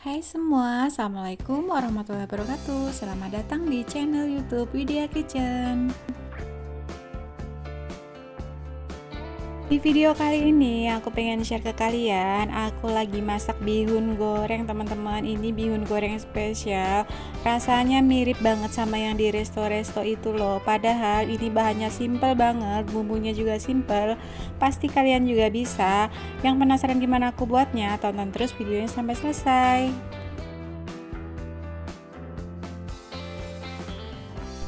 Hai semua, Assalamualaikum warahmatullahi wabarakatuh. Selamat datang di channel youtube Widya Kitchen Di video kali ini aku pengen share ke kalian Aku lagi masak bihun goreng teman-teman. Ini bihun goreng spesial. Rasanya mirip banget sama yang di resto-resto itu loh. Padahal ini bahannya simple banget Bumbunya juga simple. Pasti kalian juga bisa. Yang penasaran gimana aku buatnya Tonton terus videonya sampai selesai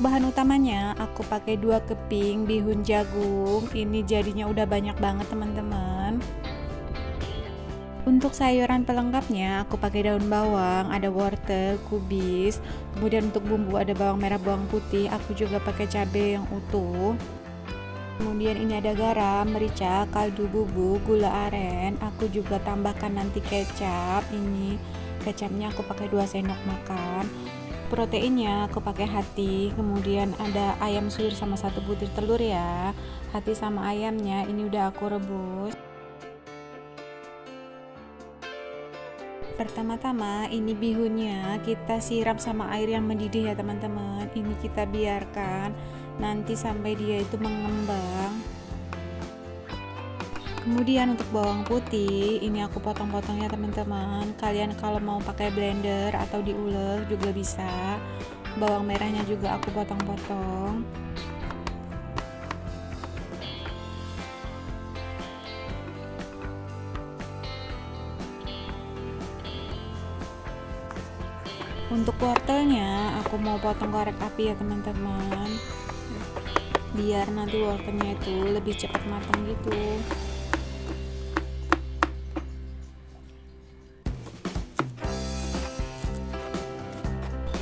bahan utamanya aku pakai dua keping bihun jagung. Ini jadinya udah banyak banget teman-teman. Untuk sayuran pelengkapnya aku pakai daun bawang, ada wortel, kubis, kemudian untuk bumbu ada bawang merah, bawang putih, aku juga pakai cabai yang utuh. Kemudian ini ada garam, merica, kaldu bubuk, gula aren, aku juga tambahkan nanti kecap. Ini kecapnya aku pakai 2 sendok makan proteinnya aku pakai hati kemudian ada ayam suwir sama satu butir telur ya. Hati sama ayamnya ini udah aku rebus. Pertama-tama ini bihunnya kita siram sama air yang mendidih ya teman-teman. Ini kita biarkan nanti sampai dia itu mengembang kemudian untuk bawang putih ini aku potong-potong ya teman-teman. Kalian kalau mau pakai blender atau diulek juga bisa. Bawang merahnya juga aku potong-potong. Untuk wortelnya aku mau potong korek api ya teman-teman. Biar nanti wortelnya itu lebih cepat matang gitu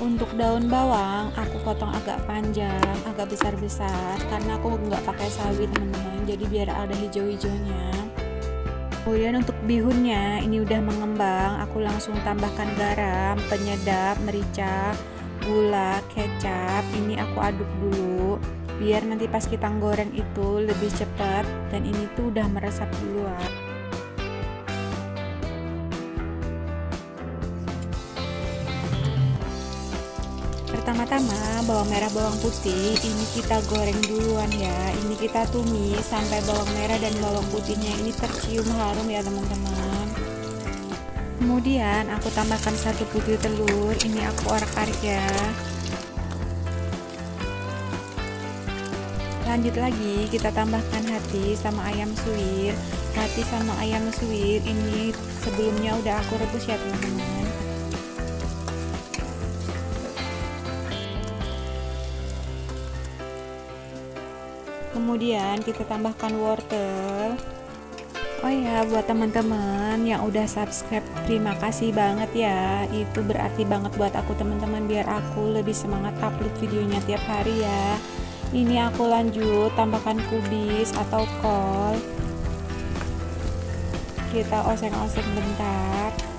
untuk daun bawang aku potong agak panjang agak besar-besar karena aku nggak pakai sawi teman-teman. Jadi biar ada hijau-hijaunya. Kemudian untuk bihunnya ini udah mengembang aku langsung tambahkan garam penyedap merica gula kecap. Ini aku aduk dulu biar nanti pas kita goreng itu lebih cepat dan ini tuh udah meresap duluan pertama-tama bawang merah bawang putih ini kita goreng duluan ya. Ini kita tumis sampai bawang merah dan bawang putihnya ini tercium harum ya teman-teman. Kemudian aku tambahkan satu butir telur. Ini aku arak-arik ya. Lanjut lagi kita tambahkan hati sama ayam suwir. Hati sama ayam suwir ini sebelumnya udah aku rebus ya teman-teman kemudian kita tambahkan wortel. Oh ya buat teman-teman yang udah subscribe terima kasih banget ya. Itu berarti banget buat aku teman-teman biar aku lebih semangat upload videonya tiap hari ya. Ini aku lanjut tambahkan kubis atau kol. Kita oseng-oseng bentar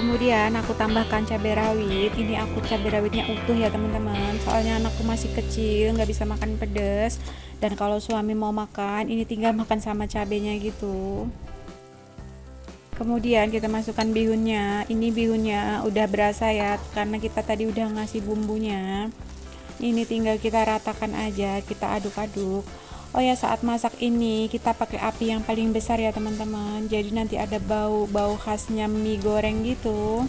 kemudian aku tambahkan cabai rawit. Ini aku cabai rawitnya utuh ya teman-teman. Soalnya anakku masih kecil nggak bisa makan pedas. Dan kalau suami mau makan ini tinggal makan sama cabenya gitu. Kemudian kita masukkan bihunnya. Ini bihunnya udah berasa ya karena kita tadi udah ngasih bumbunya. Ini tinggal kita ratakan aja kita aduk-aduk Oh ya saat masak ini kita pakai api yang paling besar ya teman-teman. Jadi nanti ada bau-bau khasnya mie goreng gitu.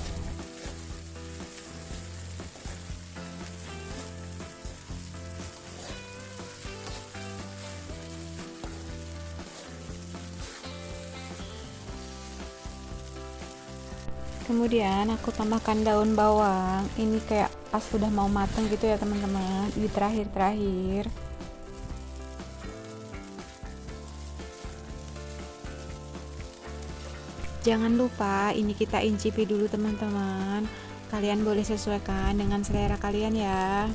Kemudian aku tambahkan daun bawang. Ini kayak pas udah mau mateng gitu ya teman-teman. Di terakhir-terakhir Jangan lupa ini kita incipi dulu teman-teman. Kalian boleh sesuaikan dengan selera kalian ya.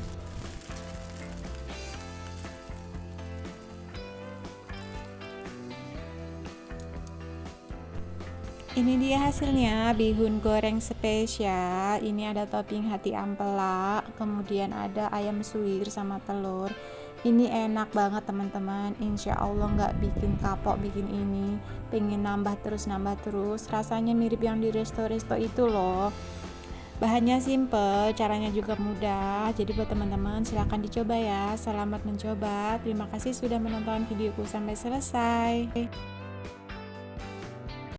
Ini dia hasilnya bihun goreng spesial. Ini ada topping hati ampela, kemudian ada ayam suwir sama telur. Ini enak banget teman-teman. Insya Allah nggak bikin kapok bikin ini. Pengen nambah terus nambah terus. Rasanya mirip yang di resto-resto itu loh. Bahannya simple, caranya juga mudah. Jadi buat teman-teman silahkan dicoba ya. Selamat mencoba. Terima kasih sudah menonton videoku sampai selesai.